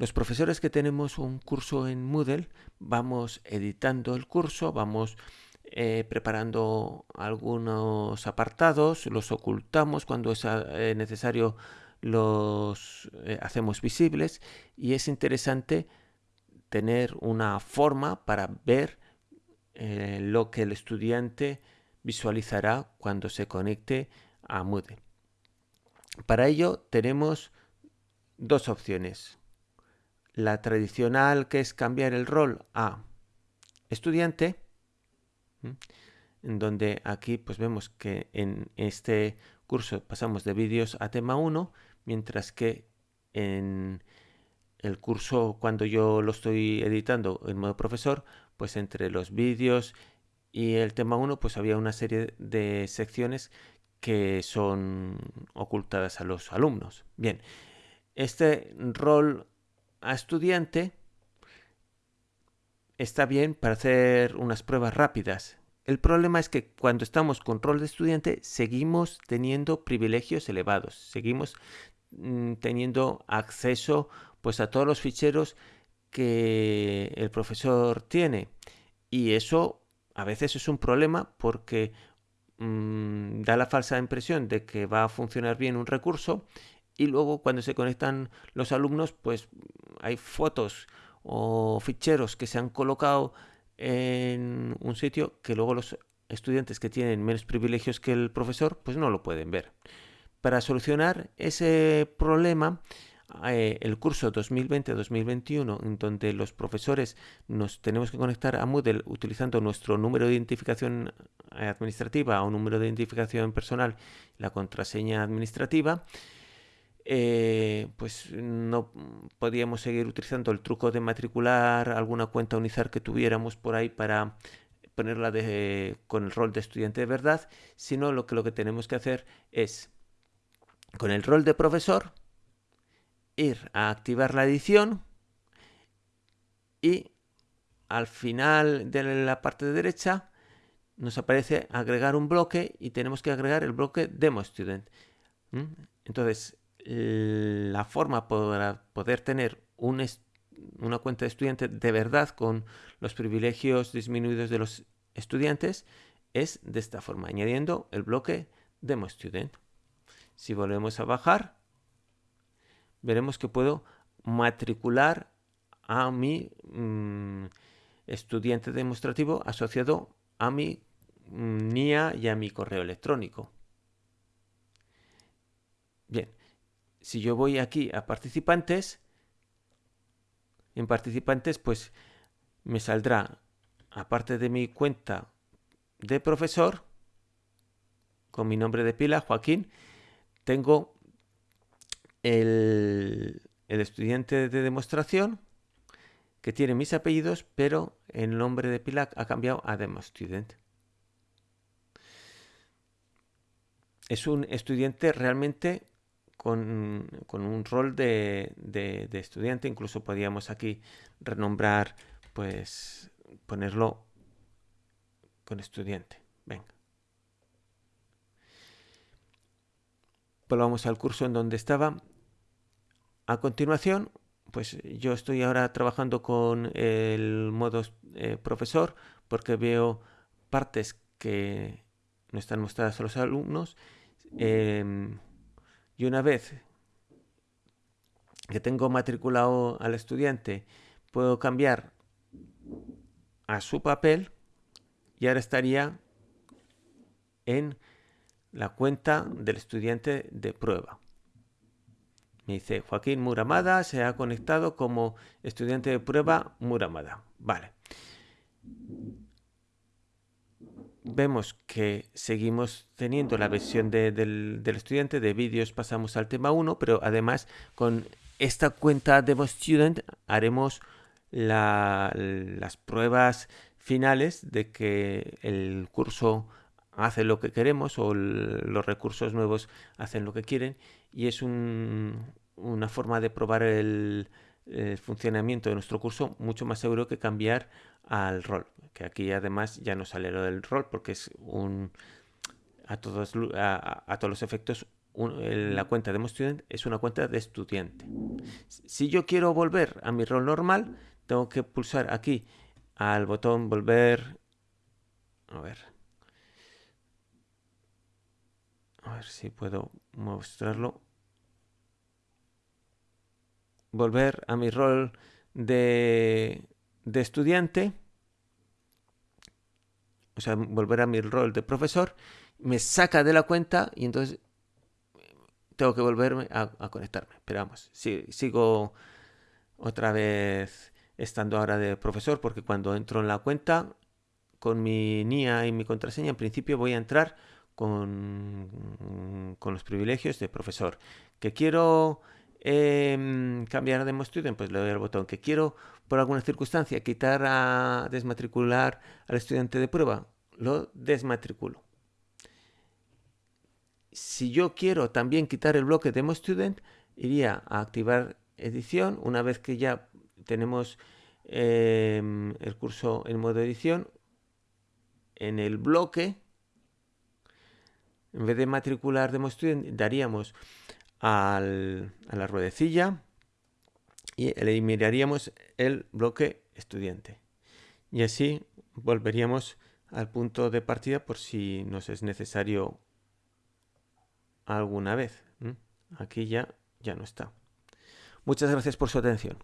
Los profesores que tenemos un curso en Moodle vamos editando el curso, vamos eh, preparando algunos apartados, los ocultamos cuando es eh, necesario, los eh, hacemos visibles y es interesante tener una forma para ver lo que el estudiante visualizará cuando se conecte a Moodle. Para ello tenemos dos opciones. La tradicional que es cambiar el rol a estudiante en donde aquí pues vemos que en este curso pasamos de vídeos a tema 1, mientras que en el curso cuando yo lo estoy editando en modo profesor, pues entre los vídeos y el tema 1 pues había una serie de secciones que son ocultadas a los alumnos. Bien, este rol a estudiante está bien para hacer unas pruebas rápidas. El problema es que cuando estamos con rol de estudiante seguimos teniendo privilegios elevados, seguimos mm, teniendo acceso pues a todos los ficheros que el profesor tiene y eso a veces es un problema porque mm, da la falsa impresión de que va a funcionar bien un recurso y luego cuando se conectan los alumnos pues hay fotos o ficheros que se han colocado en un sitio que luego los estudiantes que tienen menos privilegios que el profesor pues no lo pueden ver. Para solucionar ese problema, eh, el curso 2020-2021, en donde los profesores nos tenemos que conectar a Moodle utilizando nuestro número de identificación administrativa o número de identificación personal, la contraseña administrativa, eh, pues no podíamos seguir utilizando el truco de matricular alguna cuenta Unizar que tuviéramos por ahí para ponerla con el rol de estudiante de verdad, sino lo que, lo que tenemos que hacer es, con el rol de profesor, ir a activar la edición y al final de la parte de derecha nos aparece agregar un bloque y tenemos que agregar el bloque demo student. Entonces, la forma para poder tener una cuenta de estudiante de verdad con los privilegios disminuidos de los estudiantes es de esta forma, añadiendo el bloque Demo Student. Si volvemos a bajar, veremos que puedo matricular a mi mm, estudiante demostrativo asociado a mi mm, NIA y a mi correo electrónico. Bien, si yo voy aquí a participantes, en participantes pues me saldrá, aparte de mi cuenta de profesor, con mi nombre de pila, Joaquín, tengo el, el estudiante de demostración que tiene mis apellidos, pero el nombre de pila ha cambiado a Demo Student. Es un estudiante realmente con, un rol de, estudiante. Incluso podríamos aquí renombrar, pues ponerlo con estudiante. Venga. Volvamos al curso en donde estaba. A continuación, pues yo estoy ahora trabajando con el modo eh, profesor porque veo partes que no están mostradas a los alumnos. Em, y una vez que tengo matriculado al estudiante, puedo cambiar a su papel y ahora estaría en la cuenta del estudiante de prueba. Me dice Joaquín Muramada se ha conectado como estudiante de prueba Muramada. Vale vemos que seguimos teniendo la versión del, estudiante de vídeos pasamos al tema 1 pero además con esta cuenta Demo Student haremos las pruebas finales de que el curso hace lo que queremos o los recursos nuevos hacen lo que quieren y es una forma de probar el, el funcionamiento de nuestro curso mucho más seguro que cambiar al rol que aquí además ya no sale lo del rol porque es un a todos, a, todos los efectos la cuenta de Student es una cuenta de estudiante. Si yo quiero volver a mi rol normal, tengo que pulsar aquí al botón volver. A ver. A ver si puedo mostrarlo. Volver a mi rol de, de estudiante. O sea, volver a mi rol de profesor. Me saca de la cuenta y entonces tengo que volverme a, conectarme. Pero vamos, sigo otra vez estando ahora de profesor porque cuando entro en la cuenta con mi NIA y mi contraseña, en principio voy a entrar con, con los privilegios de profesor. Que quiero em, cambiar de Student, pues le doy al botón. Que quiero, por alguna circunstancia, quitar a desmatricular al estudiante de prueba, lo desmatriculo si yo quiero también quitar el bloque Demo Student, iría a activar edición. Una vez que ya tenemos em, el curso en modo edición, en el bloque, en vez de matricular Demo Student, daríamos a la ruedecilla y eliminaríamos el bloque estudiante. Y así volveríamos al punto de partida por si nos es necesario alguna vez. Aquí ya, ya no está. Muchas gracias por su atención.